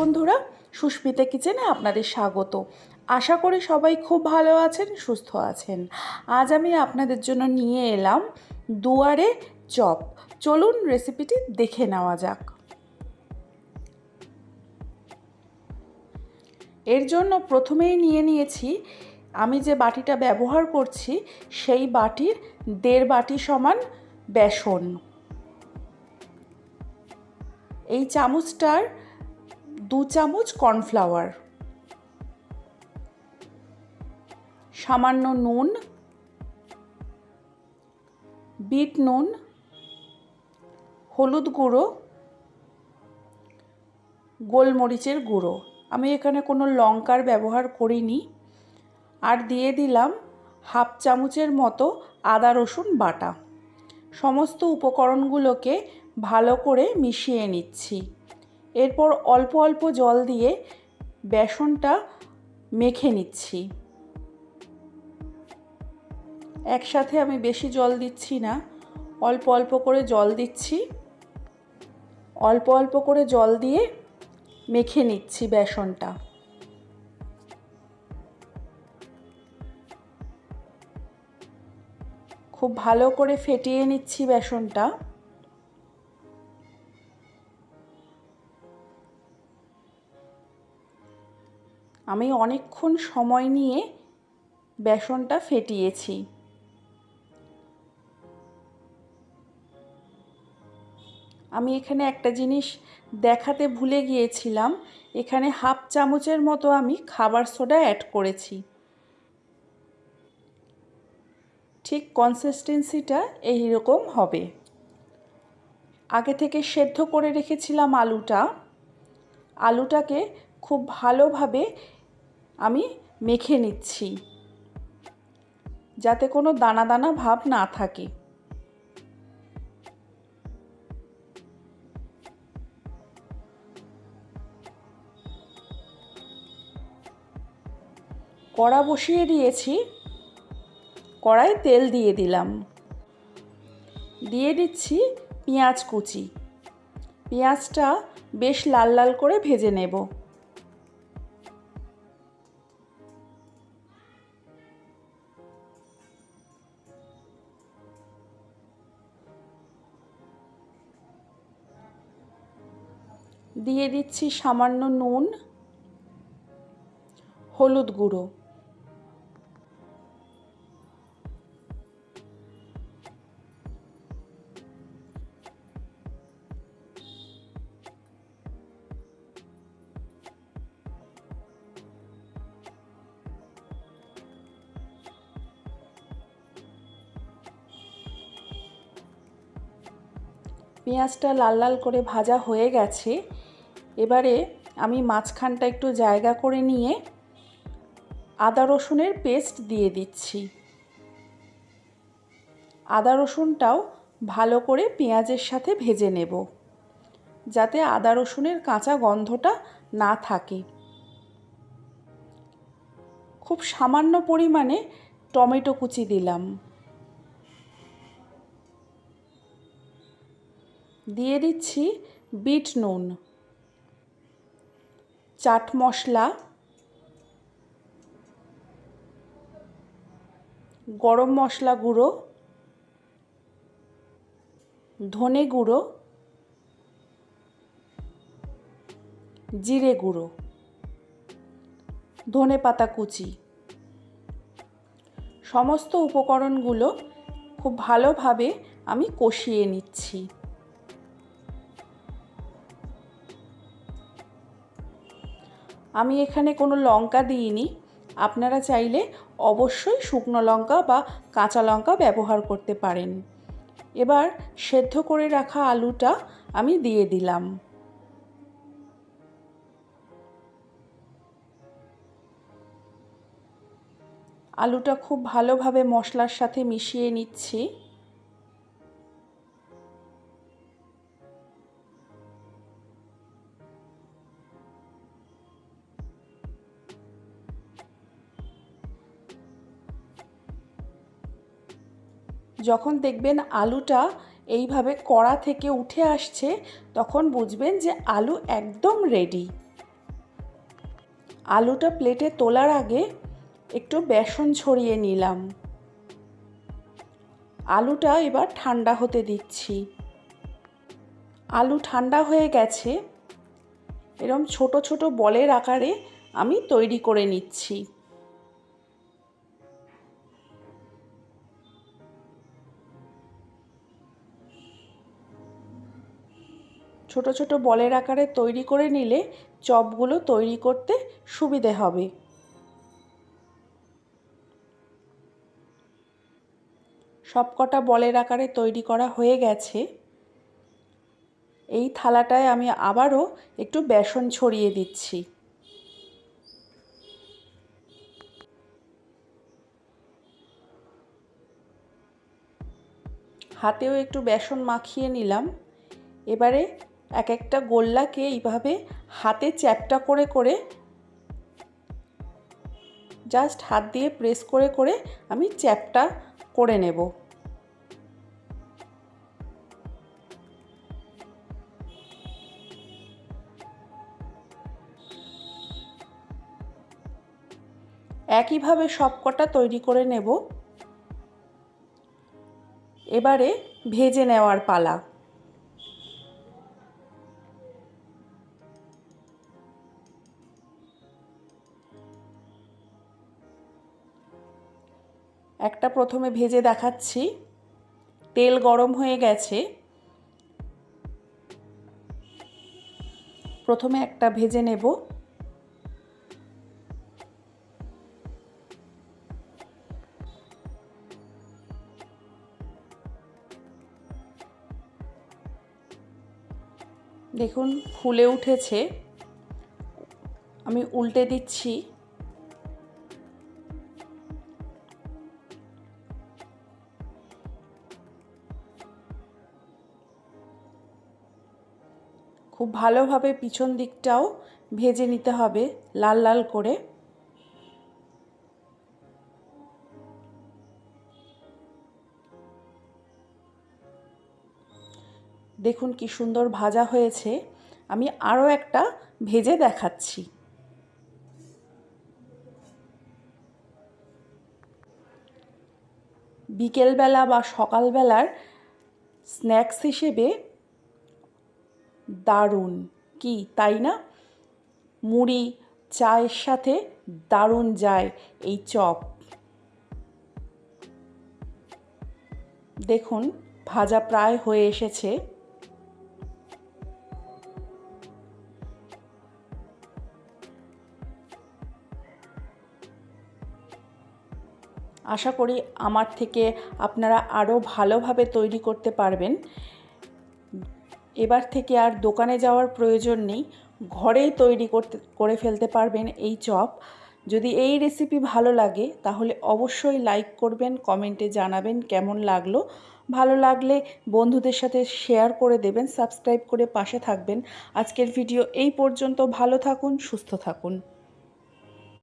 বন্ধুরা, সুস্মিতা কিচেনে আপনাদের স্বাগত। আশা করি সবাই খুব ভালো আছেন, সুস্থ আছেন। আজ আমি আপনাদের জন্য নিয়ে এলাম দুয়ারে চপ। চলুন রেসিপিটি দেখে নেওয়া যাক। এর জন্য প্রথমেই নিয়ে নিয়েছি, আমি যে বাটিটা ব্যবহার করছি, সেই বাটির দেড় বাটি সমান বেসন। এই চামচটার দু চামচ কর্নফ্লাওয়ার। সামান্য নুন। বিট নুন। হলুদ গুঁড়ো। গোলমরিচের গুঁড়ো। আমি এখানে কোনো লঙ্কার ব্যবহার করিনি। আর দিয়ে দিলাম হাফ চামচের মতো আদা রসুন বাটা। সমস্ত উপকরণগুলোকে ভালো করে মিশিয়ে নিচ্ছি। এরপর অল্প অল্প জল দিয়ে বেসনটা মেখে নিচ্ছি। একসাথে আমি বেশি জল দিচ্ছি না, অল্প অল্প করে জল দিচ্ছি। অল্প অল্প করে জল দিয়ে মেখে নিচ্ছি বেসনটা। খুব ভালো করে ফেটিয়ে নিচ্ছি বেসনটা। আমি অনেকক্ষণ সময় নিয়ে বেসনটা ফেটিয়েছি। আমি এখানে একটা জিনিস দেখাতে ভুলে গিয়েছিলাম। এখানে হাফ চামচের মতো আমি খাবার সোডা অ্যাড করেছি। ঠিক কনসিস্টেন্সিটা এই রকম হবে। আগে থেকে সেদ্ধ করে রেখেছিলাম আলুটা। আলুটাকে খুব ভালোভাবে আমি মেখে নিচ্ছি। যাতে কোনো দানা দানা ভাব না থাকে। কড়া বসিয়ে দিয়েছি। কড়াই তেল দিয়ে দিলাম। দিয়ে দিচ্ছি পেঁয়াজ কুচি। পেঁয়াজটা বেশ লাল লাল করে ভেজে নেব। দিয়ে দিচ্ছি সামান্য নুন হলুদ গুঁড়ো। পেঁয়াজটা লাল লাল করে ভাজা হয়ে গেছে। এবারে আমি মাঝখানটা একটু জায়গা করে নিয়ে আদা রসুনের পেস্ট দিয়ে দিচ্ছি। আদা রসুনটাও ভালো করে পেঁয়াজের সাথে ভেজে নেব, যাতে আদা রসুনের কাঁচা গন্ধটা না থাকে। খুব সামান্য পরিমাণে টমেটো কুচি দিলাম। দিয়ে দিচ্ছি বিট নুন। চাট মশলা, গরম মশলা গুঁড়ো, ধনে গুঁড়ো, জিরে গুঁড়ো, ধনে পাতা কুচি। সমস্ত উপকরণগুলো খুব ভালোভাবে আমি কষিয়ে নিচ্ছি। আমি এখানে কোনো লঙ্কা দিইনি। আপনারা চাইলে অবশ্যই শুকনো লঙ্কা বা কাঁচা লঙ্কা ব্যবহার করতে পারেন। এবার সেদ্ধ করে রাখা আলুটা আমি দিয়ে দিলাম। আলুটা খুব ভালোভাবে মশলার সাথে মিশিয়ে নিচ্ছি। যখন দেখবেন আলুটা এইভাবে কড়া থেকে উঠে আসছে, তখন বুঝবেন যে আলু একদম রেডি আলুটা প্লেটে তোলার আগে একটু বেসন ছড়িয়ে নিলাম। আলুটা এবার ঠান্ডা হতে দিচ্ছি। আলু ঠান্ডা হয়ে গেছে, এরম ছোট ছোট বলের আকারে আমি তৈরি করে নিচ্ছি। ছোট ছোট বলের আকারে তৈরি করে নিলে চপগুলো তৈরি করতে সুবিধে হবে। সবকটা বলের আকারে তৈরি করা হয়ে গেছে। এই থালাটায় আমি আবারও একটু বেসন ছড়িয়ে দিচ্ছি। হাতেও একটু বেসন মাখিয়ে নিলাম। এবারে এক একটা গোল্লাকে এইভাবে হাতে চ্যাপটা করে করে জাস্ট হাত দিয়ে প্রেস করে করে আমি চ্যাপটা করে নেব। একইভাবে সবকটা তৈরি করে নেব। এবারে ভেজে নেওয়ার পালা। একটা প্রথমে ভেজে দেখাচ্ছি। তেল গরম হয়ে গেছে। প্রথমে একটা ভেজে নেব। দেখুন, ফুলে উঠেছে। আমি উল্টে দিচ্ছি। খুব ভালোভাবে পিছন দিকটাও ভেজে নিতে হবে লাল লাল করে। দেখুন কি সুন্দর ভাজা হয়েছে। আমি আরও একটা ভেজে দেখাচ্ছি। বিকেলবেলা বা সকালবেলার স্ন্যাক্স হিসেবে দারুণ। কি, তাই না? মুড়ি চায়ের সাথে দারুণ যায় এই চপ। দেখুন, ভাজা প্রায় হয়ে এসেছে। আশা করি আমার থেকে আপনারা আরও ভালোভাবে তৈরি করতে পারবেন। এবার থেকে আর দোকানে যাওয়ার প্রয়োজন নেই। ঘরেই তৈরি করতে, করে ফেলতে পারবেন এই চপ। যদি এই রেসিপি ভালো লাগে, তাহলে অবশ্যই লাইক করবেন কমেন্টে জানাবেন কেমন লাগল। ভালো লাগলে বন্ধুদের সাথে শেয়ার করে দেবেন সাবস্ক্রাইব করে পাশে থাকবেন। আজকের ভিডিও এই পর্যন্ত। ভালো থাকুন, সুস্থ থাকুন।